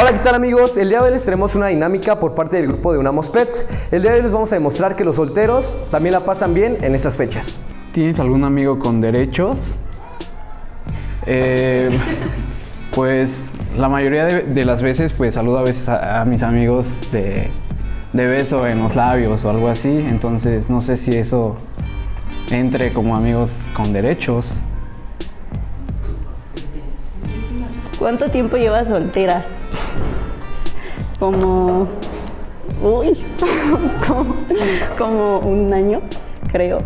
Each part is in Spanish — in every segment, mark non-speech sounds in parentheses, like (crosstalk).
Hola, ¿qué tal amigos? El día de hoy les tenemos una dinámica por parte del grupo de Unamos Pet. El día de hoy les vamos a demostrar que los solteros también la pasan bien en estas fechas. ¿Tienes algún amigo con derechos? Eh, pues la mayoría de, de las veces pues saludo a veces a, a mis amigos de, de beso en los labios o algo así, entonces no sé si eso entre como amigos con derechos. ¿Cuánto tiempo llevas soltera? Como. Uy, (laughs) como, como un año, creo.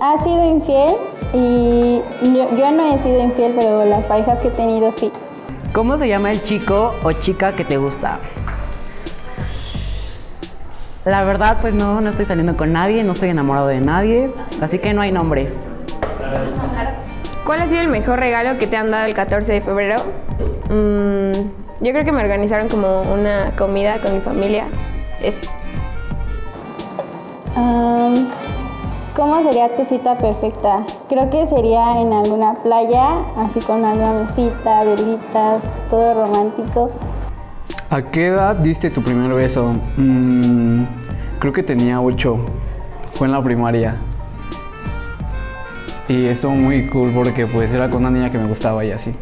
¿Ha sido infiel? Y yo, yo no he sido infiel, pero las parejas que he tenido sí. ¿Cómo se llama el chico o chica que te gusta? La verdad, pues no, no estoy saliendo con nadie, no estoy enamorado de nadie, así que no hay nombres. ¿Cuál ha sido el mejor regalo que te han dado el 14 de febrero? Mm, yo creo que me organizaron como una comida con mi familia. Eso. ¿Cómo sería tu cita perfecta? Creo que sería en alguna playa, así con alguna mesita, velitas, todo romántico. ¿A qué edad diste tu primer beso? Mm, creo que tenía 8, fue en la primaria. Y estuvo muy cool porque pues era con una niña que me gustaba y así.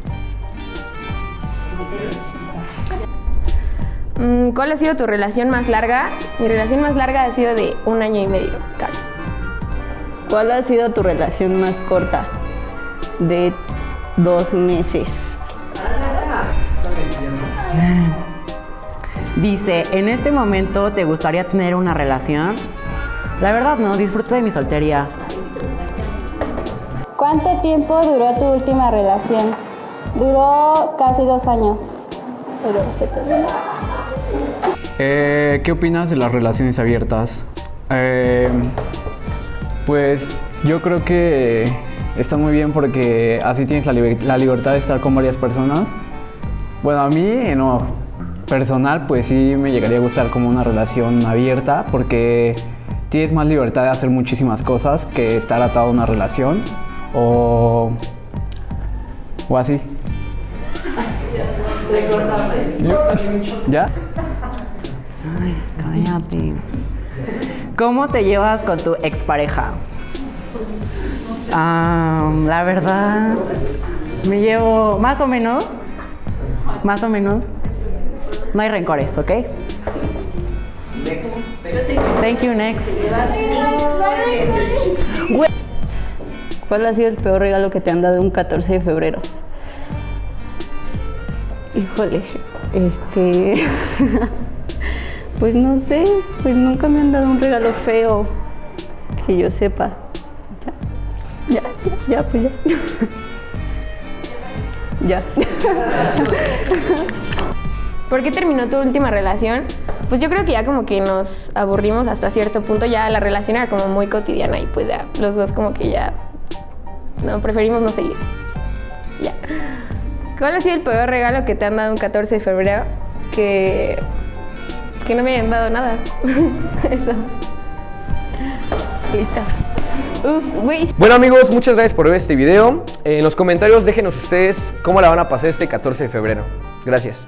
¿Cuál ha sido tu relación más larga? Mi relación más larga ha sido de un año y medio, casi. ¿Cuál ha sido tu relación más corta? De dos meses. Dice, ¿en este momento te gustaría tener una relación? La verdad no, disfruto de mi soltería. ¿Cuánto tiempo duró tu última relación? Duró casi dos años, pero se terminó. Eh, ¿Qué opinas de las relaciones abiertas? Eh, pues yo creo que está muy bien porque así tienes la, liber- la libertad de estar con varias personas. Bueno, a mí en lo personal pues sí me llegaría a gustar como una relación abierta porque tienes más libertad de hacer muchísimas cosas que estar atado a una relación o, o así. ¿Ya? Cállate. ¿Cómo te llevas con tu expareja? Ah, la verdad, me llevo más o menos. Más o menos. No hay rencores, ¿ok? Thank you, next. ¿Cuál ha sido el peor regalo que te han dado un 14 de febrero? Híjole, este. (laughs) pues no sé, pues nunca me han dado un regalo feo que yo sepa. Ya, ya, ya, pues ya. (laughs) ya. (laughs) ¿Por qué terminó tu última relación? Pues yo creo que ya como que nos aburrimos hasta cierto punto, ya la relación era como muy cotidiana y pues ya los dos como que ya no preferimos no seguir. Ya. ¿Cuál ha sido el peor regalo que te han dado un 14 de febrero? Que que no me hayan dado nada. (laughs) Eso. Listo. Uf, Bueno amigos, muchas gracias por ver este video. En los comentarios déjenos ustedes cómo la van a pasar este 14 de febrero. Gracias.